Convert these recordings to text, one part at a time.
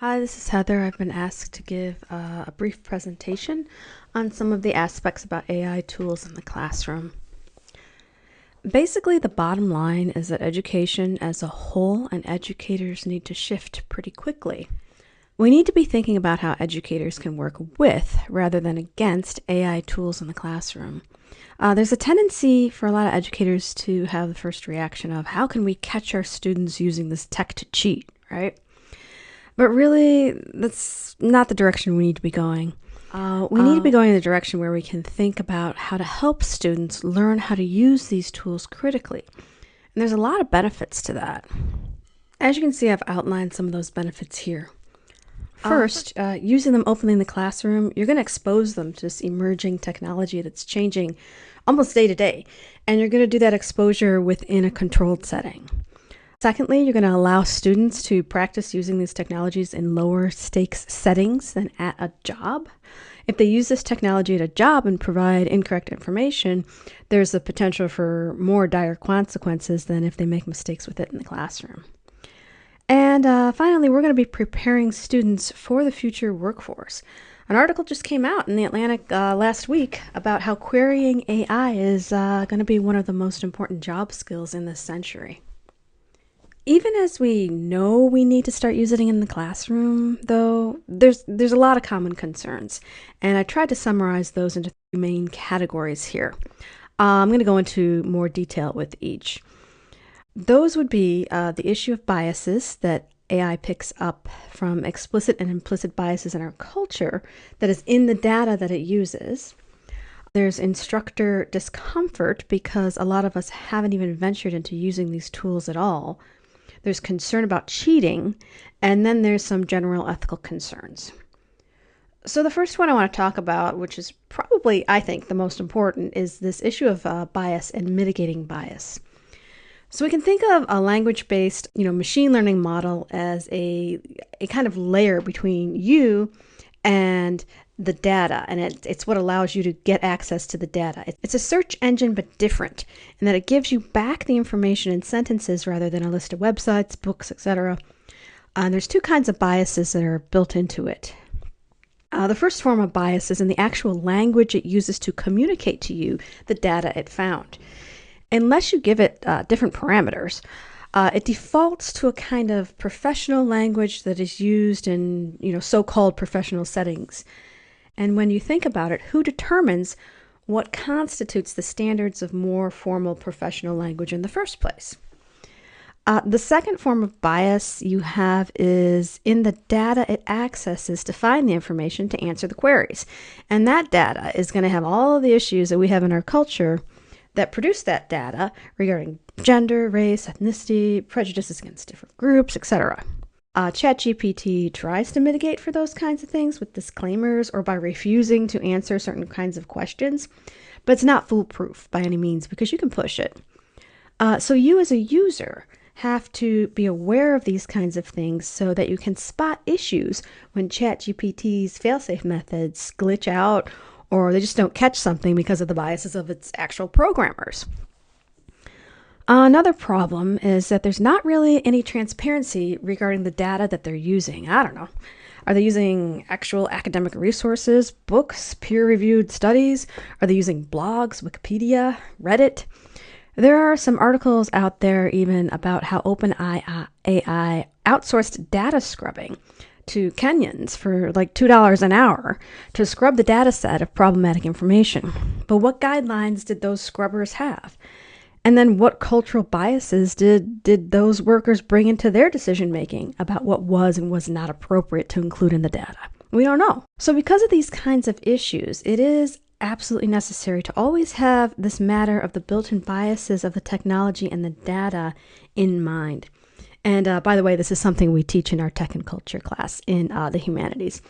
Hi, this is Heather. I've been asked to give uh, a brief presentation on some of the aspects about AI tools in the classroom. Basically, the bottom line is that education as a whole and educators need to shift pretty quickly. We need to be thinking about how educators can work with rather than against AI tools in the classroom. Uh, there's a tendency for a lot of educators to have the first reaction of how can we catch our students using this tech to cheat, right? But really, that's not the direction we need to be going. Uh, we need to be going in the direction where we can think about how to help students learn how to use these tools critically. And there's a lot of benefits to that. As you can see, I've outlined some of those benefits here. First, uh, using them openly in the classroom, you're going to expose them to this emerging technology that's changing almost day to day. And you're going to do that exposure within a controlled setting. Secondly, you're going to allow students to practice using these technologies in lower stakes settings than at a job. If they use this technology at a job and provide incorrect information, there's the potential for more dire consequences than if they make mistakes with it in the classroom. And uh, finally, we're going to be preparing students for the future workforce. An article just came out in the Atlantic uh, last week about how querying AI is uh, going to be one of the most important job skills in this century. Even as we know we need to start using it in the classroom, though, there's there's a lot of common concerns, and I tried to summarize those into three main categories here. Uh, I'm going to go into more detail with each. Those would be uh, the issue of biases that AI picks up from explicit and implicit biases in our culture that is in the data that it uses. There's instructor discomfort because a lot of us haven't even ventured into using these tools at all there's concern about cheating, and then there's some general ethical concerns. So, the first one I want to talk about, which is probably, I think, the most important, is this issue of uh, bias and mitigating bias. So we can think of a language-based, you know, machine learning model as a a kind of layer between you and the data, and it, it's what allows you to get access to the data. It's a search engine, but different in that it gives you back the information in sentences rather than a list of websites, books, etc. Uh, and there's two kinds of biases that are built into it. Uh, the first form of bias is in the actual language it uses to communicate to you the data it found. Unless you give it uh, different parameters, uh, it defaults to a kind of professional language that is used in you know so-called professional settings. And when you think about it, who determines what constitutes the standards of more formal professional language in the first place? Uh, the second form of bias you have is in the data it accesses to find the information to answer the queries. And that data is going to have all of the issues that we have in our culture that produce that data regarding gender, race, ethnicity, prejudices against different groups, etc. Uh, ChatGPT tries to mitigate for those kinds of things with disclaimers or by refusing to answer certain kinds of questions, but it's not foolproof by any means because you can push it. Uh, so, you as a user have to be aware of these kinds of things so that you can spot issues when ChatGPT's failsafe methods glitch out or they just don't catch something because of the biases of its actual programmers. Another problem is that there's not really any transparency regarding the data that they're using. I don't know. Are they using actual academic resources, books, peer reviewed studies? Are they using blogs, Wikipedia, Reddit? There are some articles out there even about how OpenAI outsourced data scrubbing to Kenyans for like $2 an hour to scrub the data set of problematic information. But what guidelines did those scrubbers have? And then what cultural biases did did those workers bring into their decision making about what was and was not appropriate to include in the data? We don't know. So because of these kinds of issues, it is absolutely necessary to always have this matter of the built-in biases of the technology and the data in mind. And uh, by the way, this is something we teach in our tech and culture class in uh, the humanities.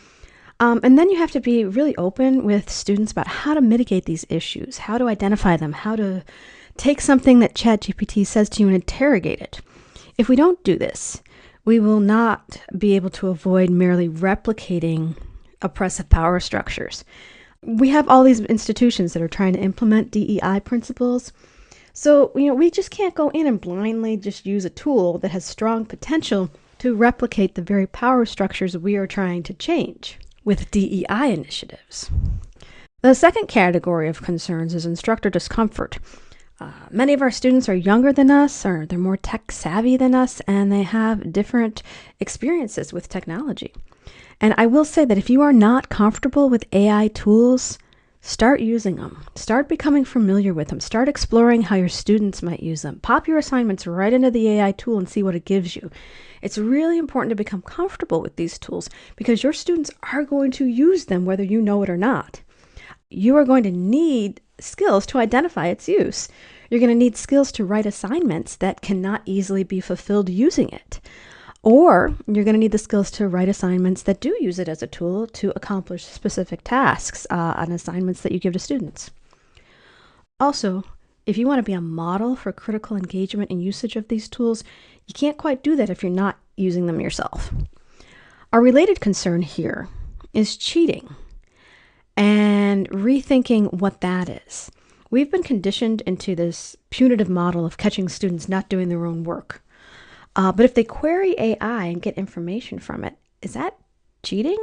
Um, and then you have to be really open with students about how to mitigate these issues, how to identify them, how to take something that ChatGPT says to you and interrogate it. If we don't do this, we will not be able to avoid merely replicating oppressive power structures. We have all these institutions that are trying to implement DEI principles. So, you know, we just can't go in and blindly just use a tool that has strong potential to replicate the very power structures we are trying to change with DEI initiatives. The second category of concerns is instructor discomfort. Uh, many of our students are younger than us, or they're more tech savvy than us, and they have different experiences with technology. And I will say that if you are not comfortable with AI tools, start using them. Start becoming familiar with them. Start exploring how your students might use them. Pop your assignments right into the AI tool and see what it gives you. It's really important to become comfortable with these tools because your students are going to use them whether you know it or not you are going to need skills to identify its use. You're going to need skills to write assignments that cannot easily be fulfilled using it. Or you're going to need the skills to write assignments that do use it as a tool to accomplish specific tasks uh, on assignments that you give to students. Also, if you want to be a model for critical engagement and usage of these tools, you can't quite do that if you're not using them yourself. A related concern here is cheating and rethinking what that is. We've been conditioned into this punitive model of catching students not doing their own work. Uh, but if they query AI and get information from it, is that cheating?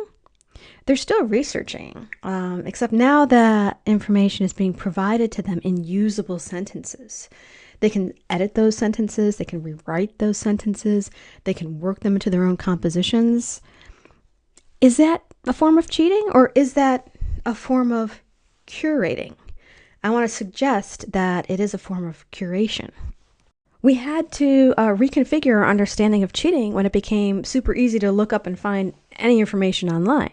They're still researching, um, except now that information is being provided to them in usable sentences. They can edit those sentences, they can rewrite those sentences, they can work them into their own compositions. Is that a form of cheating or is that a form of curating. I want to suggest that it is a form of curation. We had to uh, reconfigure our understanding of cheating when it became super easy to look up and find any information online,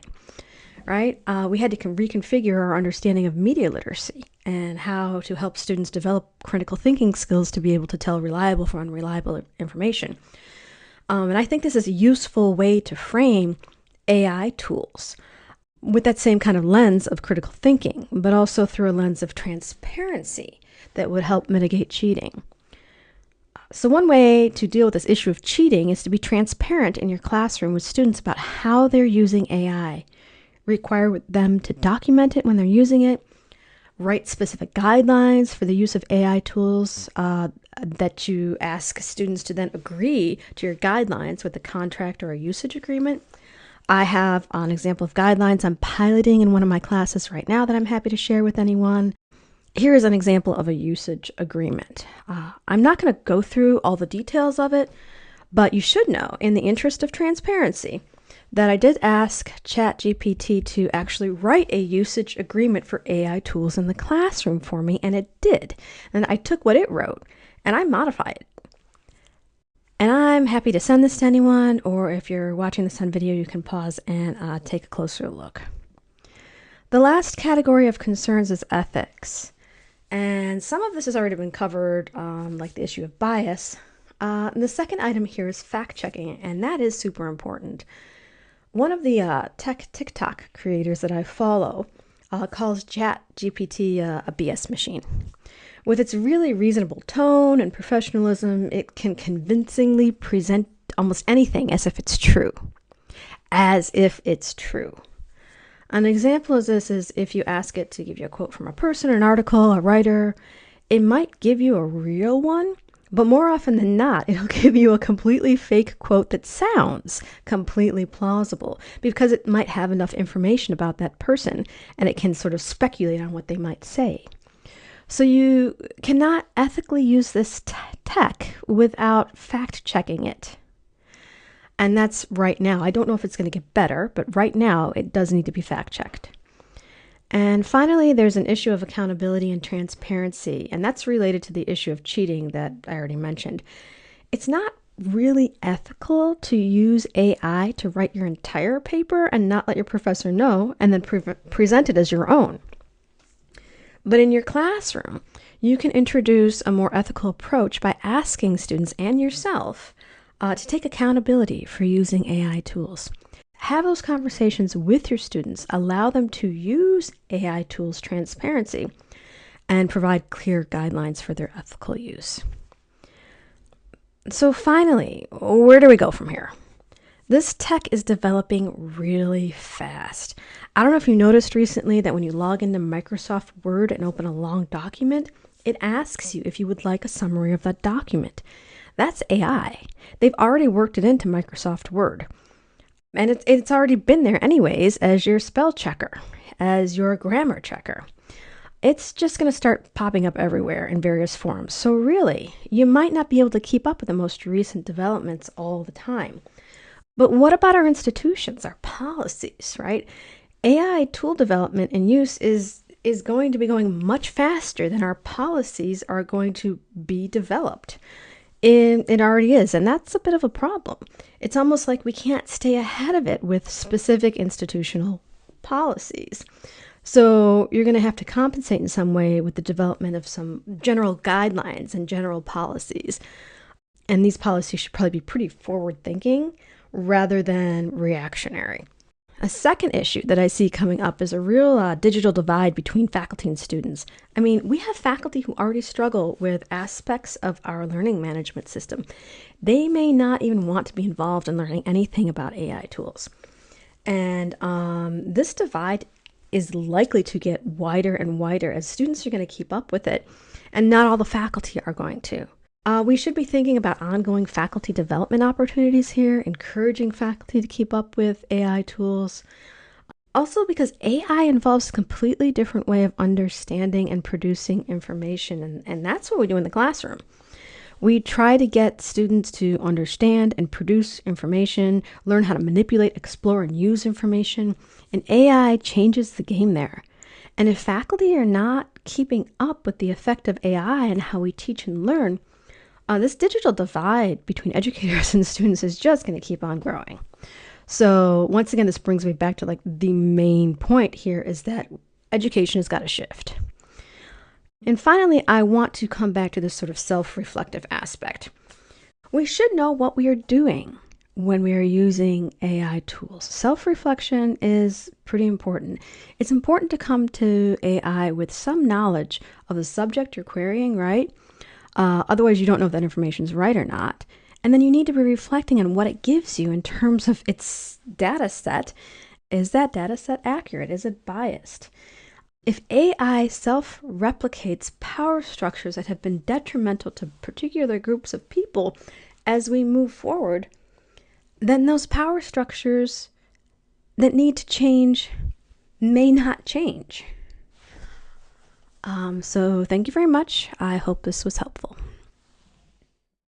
right? Uh, we had to reconfigure our understanding of media literacy and how to help students develop critical thinking skills to be able to tell reliable from unreliable information. Um, and I think this is a useful way to frame AI tools with that same kind of lens of critical thinking, but also through a lens of transparency that would help mitigate cheating. So, one way to deal with this issue of cheating is to be transparent in your classroom with students about how they're using AI. Require them to document it when they're using it, write specific guidelines for the use of AI tools uh, that you ask students to then agree to your guidelines with a contract or a usage agreement I have an example of guidelines I'm piloting in one of my classes right now that I'm happy to share with anyone. Here is an example of a usage agreement. Uh, I'm not going to go through all the details of it, but you should know, in the interest of transparency, that I did ask ChatGPT to actually write a usage agreement for AI tools in the classroom for me, and it did. And I took what it wrote and I modified it. I'm happy to send this to anyone, or if you're watching this on video, you can pause and uh, take a closer look. The last category of concerns is ethics. And some of this has already been covered, um, like the issue of bias. Uh, the second item here is fact checking, and that is super important. One of the uh, tech TikTok creators that I follow uh, calls Chat GPT uh, a BS machine. With its really reasonable tone and professionalism, it can convincingly present almost anything as if it's true. As if it's true. An example of this is if you ask it to give you a quote from a person, an article, a writer, it might give you a real one, but more often than not, it'll give you a completely fake quote that sounds completely plausible because it might have enough information about that person and it can sort of speculate on what they might say. So you cannot ethically use this tech without fact checking it. And that's right now. I don't know if it's going to get better, but right now it does need to be fact checked. And finally, there's an issue of accountability and transparency, and that's related to the issue of cheating that I already mentioned. It's not really ethical to use AI to write your entire paper and not let your professor know and then pre- present it as your own. But in your classroom, you can introduce a more ethical approach by asking students and yourself uh, to take accountability for using AI tools. Have those conversations with your students, allow them to use AI tools transparency, and provide clear guidelines for their ethical use. So, finally, where do we go from here? This tech is developing really fast. I don't know if you noticed recently that when you log into Microsoft Word and open a long document, it asks you if you would like a summary of that document. That's AI. They've already worked it into Microsoft Word. And it's, it's already been there, anyways, as your spell checker, as your grammar checker. It's just going to start popping up everywhere in various forms. So, really, you might not be able to keep up with the most recent developments all the time. But what about our institutions, our policies, right? AI tool development and use is is going to be going much faster than our policies are going to be developed. It, it already is, and that's a bit of a problem. It's almost like we can't stay ahead of it with specific institutional policies. So you're going to have to compensate in some way with the development of some general guidelines and general policies. And these policies should probably be pretty forward thinking rather than reactionary. A second issue that I see coming up is a real uh, digital divide between faculty and students. I mean, we have faculty who already struggle with aspects of our learning management system. They may not even want to be involved in learning anything about AI tools. And um, this divide is likely to get wider and wider as students are going to keep up with it, and not all the faculty are going to. Uh, we should be thinking about ongoing faculty development opportunities here, encouraging faculty to keep up with AI tools. Also, because AI involves a completely different way of understanding and producing information, and, and that's what we do in the classroom. We try to get students to understand and produce information, learn how to manipulate, explore, and use information, and AI changes the game there. And if faculty are not keeping up with the effect of AI and how we teach and learn, uh, this digital divide between educators and students is just going to keep on growing. So once again, this brings me back to like the main point here is that education has got to shift. And finally, I want to come back to this sort of self-reflective aspect. We should know what we are doing when we are using AI tools. Self-reflection is pretty important. It's important to come to AI with some knowledge of the subject you're querying, right? Uh, otherwise, you don't know if that information is right or not. And then you need to be reflecting on what it gives you in terms of its data set. Is that data set accurate? Is it biased? If AI self replicates power structures that have been detrimental to particular groups of people as we move forward, then those power structures that need to change may not change. Um, so thank you very much. I hope this was helpful.